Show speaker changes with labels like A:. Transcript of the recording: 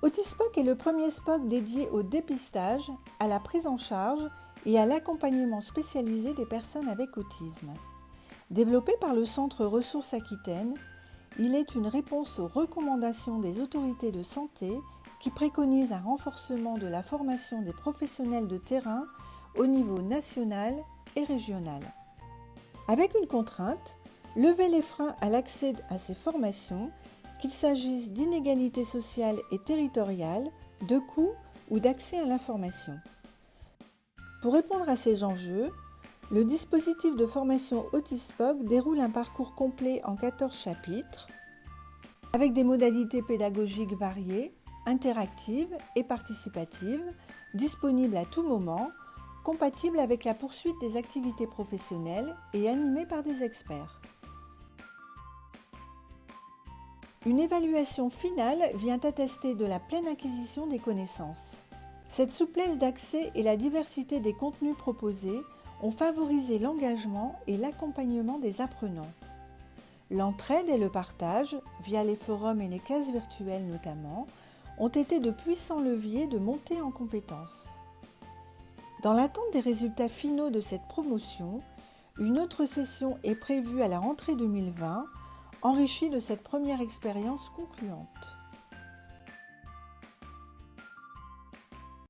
A: Autispoc est le premier SPOC dédié au dépistage, à la prise en charge et à l'accompagnement spécialisé des personnes avec autisme. Développé par le Centre Ressources Aquitaine, il est une réponse aux recommandations des autorités de santé qui préconisent un renforcement de la formation des professionnels de terrain au niveau national et régional. Avec une contrainte, lever les freins à l'accès à ces formations qu'il s'agisse d'inégalités sociales et territoriales, de coûts ou d'accès à l'information. Pour répondre à ces enjeux, le dispositif de formation Autispoc déroule un parcours complet en 14 chapitres, avec des modalités pédagogiques variées, interactives et participatives, disponibles à tout moment, compatibles avec la poursuite des activités professionnelles et animées par des experts. Une évaluation finale vient attester de la pleine acquisition des connaissances. Cette souplesse d'accès et la diversité des contenus proposés ont favorisé l'engagement et l'accompagnement des apprenants. L'entraide et le partage, via les forums et les cases virtuelles notamment, ont été de puissants leviers de montée en compétences. Dans l'attente des résultats finaux de cette promotion, une autre session est prévue à la rentrée 2020 enrichi de cette première expérience concluante.